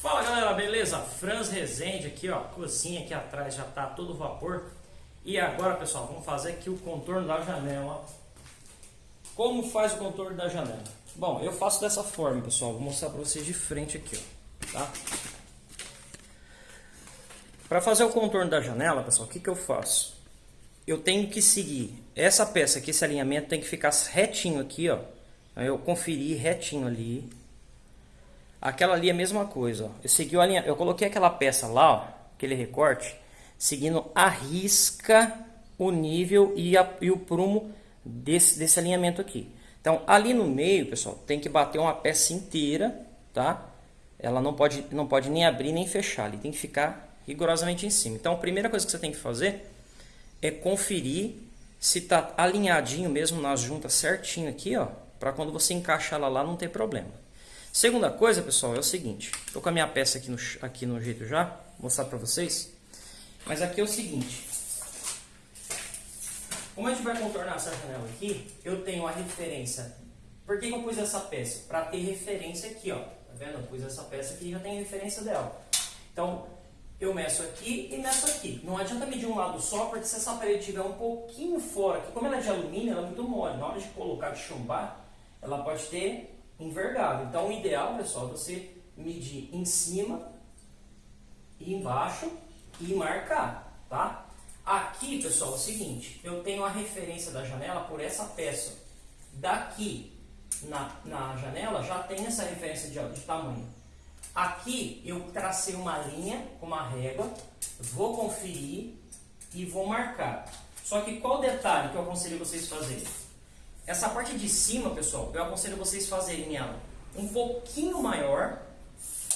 Fala galera, beleza? Franz Rezende aqui, ó, cozinha aqui atrás já tá todo vapor. E agora, pessoal, vamos fazer aqui o contorno da janela. Como faz o contorno da janela? Bom, eu faço dessa forma, pessoal. Vou mostrar para vocês de frente aqui, ó, tá? Para fazer o contorno da janela, pessoal, o que, que eu faço? Eu tenho que seguir essa peça aqui, esse alinhamento tem que ficar retinho aqui, ó. Eu conferi retinho ali, Aquela ali é a mesma coisa. Ó. Eu segui o alinha... eu coloquei aquela peça lá, ó, aquele recorte, seguindo a risca o nível e, a, e o prumo desse, desse alinhamento aqui. Então, ali no meio, pessoal, tem que bater uma peça inteira, tá? Ela não pode, não pode nem abrir nem fechar, ali tem que ficar rigorosamente em cima. Então, a primeira coisa que você tem que fazer é conferir se tá alinhadinho mesmo nas juntas certinho aqui, ó, para quando você encaixar ela lá não ter problema. Segunda coisa, pessoal, é o seguinte. Estou com a minha peça aqui no, aqui no jeito já, vou mostrar para vocês. Mas aqui é o seguinte. Como a gente vai contornar essa janela aqui, eu tenho a referência. Por que, que eu pus essa peça? Para ter referência aqui, ó. Tá vendo? Eu pus essa peça aqui e já tem referência dela. Então, eu meço aqui e meço aqui. Não adianta medir um lado só, porque se essa parede estiver um pouquinho fora, aqui, como ela é de alumínio, ela é muito mole. Na hora de colocar, de chumbar, ela pode ter envergado. Então, o ideal, pessoal, é você medir em cima e embaixo e marcar, tá? Aqui, pessoal, é o seguinte, eu tenho a referência da janela por essa peça. Daqui na, na janela já tem essa referência de, de tamanho. Aqui eu tracei uma linha com uma régua, vou conferir e vou marcar. Só que qual o detalhe que eu aconselho vocês fazerem? Essa parte de cima, pessoal, eu aconselho vocês fazerem ela um pouquinho maior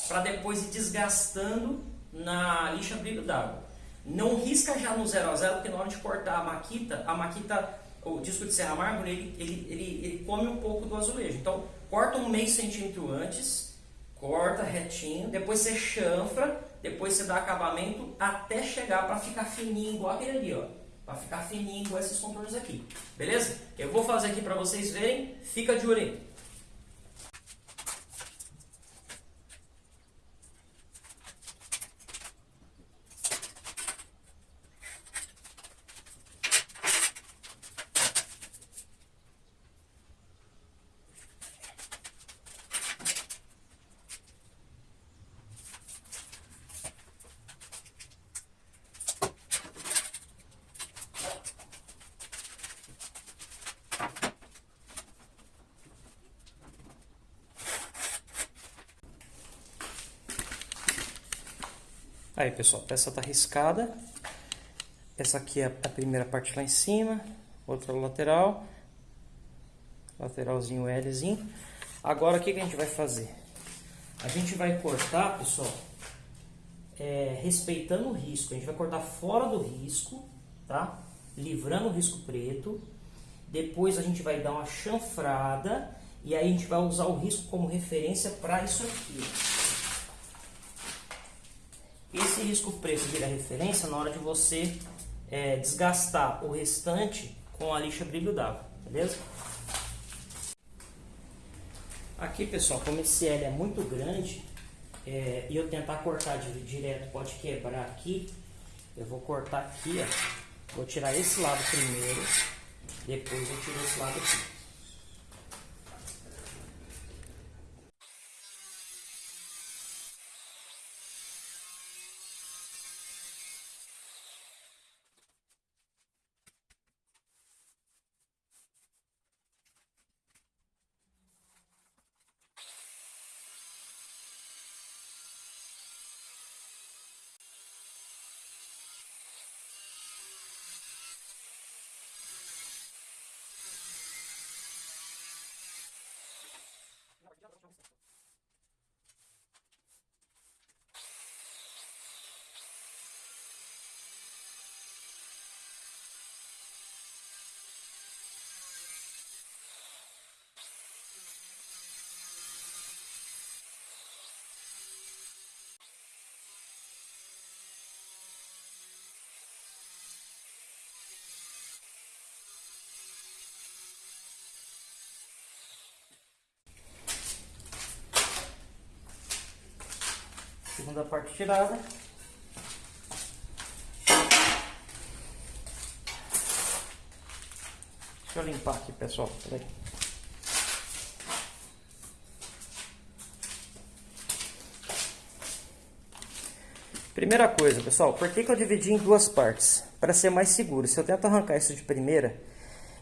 para depois ir desgastando na lixa brilho d'água. Não risca já no 0 a 0 porque na hora de cortar a maquita, a maquita, o disco de serra mármore, ele, ele, ele, ele come um pouco do azulejo. Então, corta um meio centímetro antes, corta retinho, depois você chanfra, depois você dá acabamento até chegar para ficar fininho igual aquele ali, ó para ficar fininho com esses contornos aqui, beleza? Eu vou fazer aqui para vocês verem, fica de olho Aí, pessoal, a peça tá riscada. Essa aqui é a primeira parte lá em cima, outra lateral, lateralzinho Lzinho. Agora, o que, que a gente vai fazer? A gente vai cortar, pessoal, é, respeitando o risco. A gente vai cortar fora do risco, tá? Livrando o risco preto. Depois a gente vai dar uma chanfrada e aí a gente vai usar o risco como referência para isso aqui. Esse risco preto vira referência na hora de você é, desgastar o restante com a lixa brilho d'água, beleza? Aqui, pessoal, como esse L é muito grande é, e eu tentar cortar direto pode quebrar aqui, eu vou cortar aqui, ó. Vou tirar esse lado primeiro, depois eu tiro esse lado aqui. Segunda parte tirada. Deixa eu limpar aqui, pessoal. Peraí. Primeira coisa, pessoal, por que, que eu dividi em duas partes? Para ser mais seguro. Se eu tento arrancar isso de primeira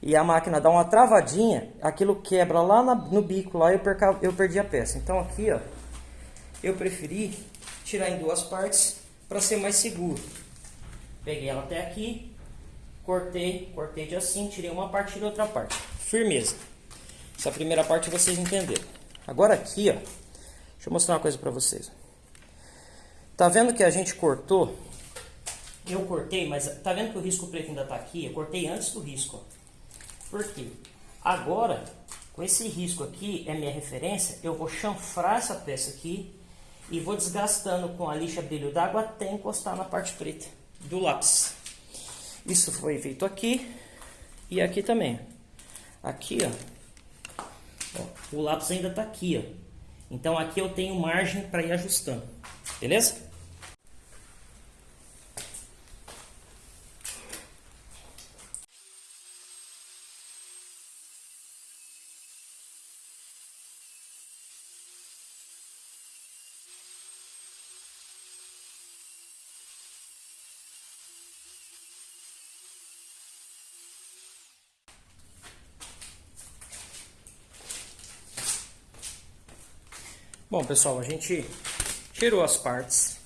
e a máquina dá uma travadinha, aquilo quebra lá na, no bico, lá eu, perca, eu perdi a peça. Então aqui, ó, eu preferi tirar em duas partes para ser mais seguro. Peguei ela até aqui, cortei, cortei de assim, tirei uma parte e outra parte. Firmeza. Essa primeira parte vocês entenderam. Agora aqui, ó, deixa eu mostrar uma coisa para vocês. Tá vendo que a gente cortou? Eu cortei, mas tá vendo que o risco preto ainda tá aqui? Eu cortei antes do risco. Por quê? Agora, com esse risco aqui, é minha referência, eu vou chanfrar essa peça aqui e vou desgastando com a lixa brilho d'água até encostar na parte preta do lápis. Isso foi feito aqui e aqui também. Aqui, ó, ó o lápis ainda tá aqui, ó. Então aqui eu tenho margem para ir ajustando, beleza? Bom, pessoal, a gente tirou as partes,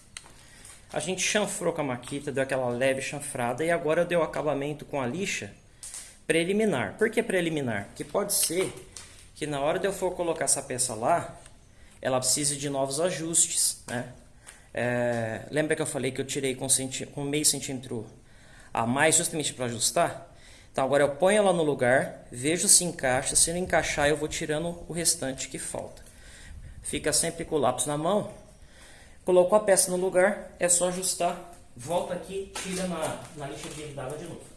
a gente chanfrou com a maquita, deu aquela leve chanfrada e agora deu acabamento com a lixa preliminar. Por que preliminar? Porque pode ser que na hora de eu for colocar essa peça lá, ela precise de novos ajustes, né? É, lembra que eu falei que eu tirei com, com meio centímetro a mais justamente para ajustar? Então agora eu ponho ela no lugar, vejo se encaixa, se não encaixar eu vou tirando o restante que falta fica sempre com o lápis na mão. Colocou a peça no lugar, é só ajustar, volta aqui, tira na, na lixa de d'água de novo.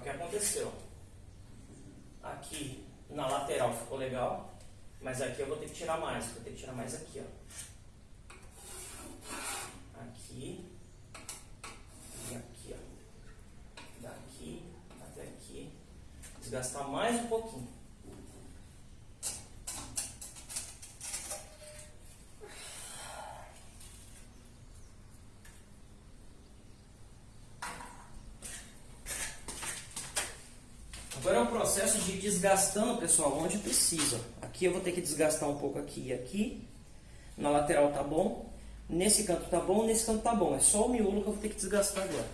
o que aconteceu. Aqui na lateral ficou legal, mas aqui eu vou ter que tirar mais, vou ter que tirar mais aqui, ó. Aqui e aqui, ó. Daqui até aqui. Desgastar mais um pouquinho. Agora é um processo de desgastando, pessoal, onde precisa. Aqui eu vou ter que desgastar um pouco aqui e aqui. Na lateral tá bom. Nesse canto tá bom, nesse canto tá bom. É só o miolo que eu vou ter que desgastar agora.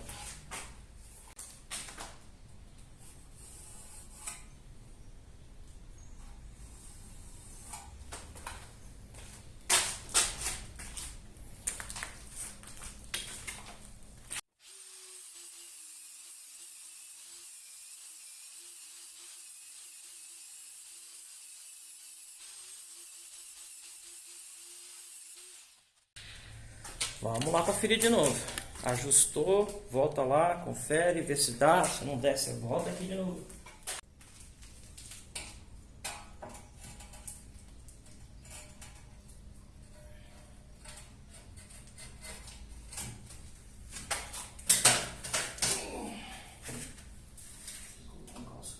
Vamos lá conferir de novo. Ajustou, volta lá, confere, vê se dá. Se não der, você volta aqui de novo.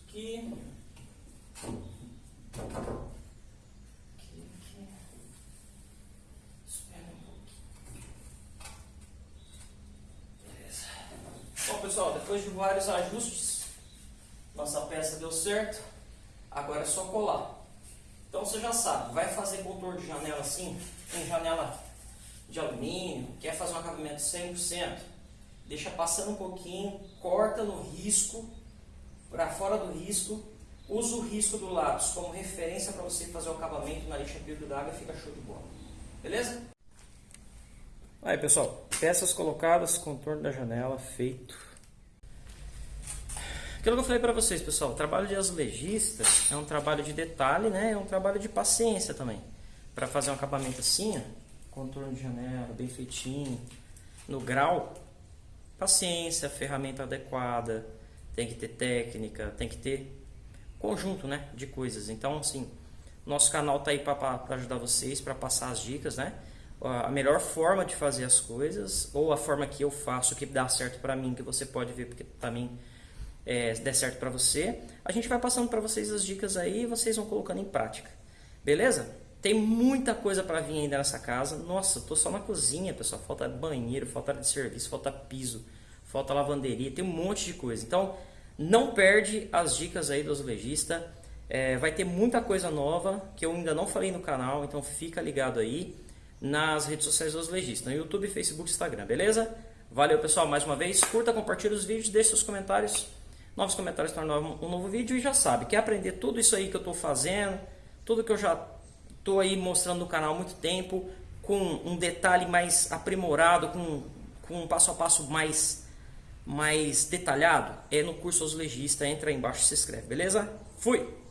Aqui. pessoal, depois de vários ajustes, nossa peça deu certo. Agora é só colar. Então você já sabe, vai fazer contorno de janela assim, tem janela de alumínio, quer fazer um acabamento 100%, deixa passando um pouquinho, corta no risco, para fora do risco, usa o risco do lápis como referência para você fazer o acabamento na lixa brilho d'água e fica show de bola. Beleza? Aí pessoal, peças colocadas, contorno da janela feito. Aquilo que eu falei para vocês, pessoal, o trabalho de azulejista é um trabalho de detalhe, né? É um trabalho de paciência também. Para fazer um acabamento assim, ó, contorno de janela, bem feitinho, no grau, paciência, ferramenta adequada, tem que ter técnica, tem que ter conjunto, né, de coisas. Então, assim, nosso canal tá aí para ajudar vocês, para passar as dicas, né? A melhor forma de fazer as coisas, ou a forma que eu faço, que dá certo para mim, que você pode ver, porque também é, der certo para você. A gente vai passando para vocês as dicas aí e vocês vão colocando em prática. Beleza? Tem muita coisa para vir ainda nessa casa. Nossa, tô só na cozinha, pessoal. Falta banheiro, falta área de serviço, falta piso, falta lavanderia, tem um monte de coisa. Então, não perde as dicas aí do azulejista. É, vai ter muita coisa nova que eu ainda não falei no canal, então fica ligado aí nas redes sociais do azulejista, no YouTube, Facebook, Instagram, beleza? Valeu pessoal, mais uma vez, curta, compartilhe os vídeos, deixe seus comentários, novos comentários para um novo vídeo e já sabe, quer aprender tudo isso aí que eu estou fazendo, tudo que eu já estou aí mostrando no canal há muito tempo, com um detalhe mais aprimorado, com, com um passo a passo mais mais detalhado é no curso Azulejista. Entra aí embaixo e se inscreve, beleza? Fui!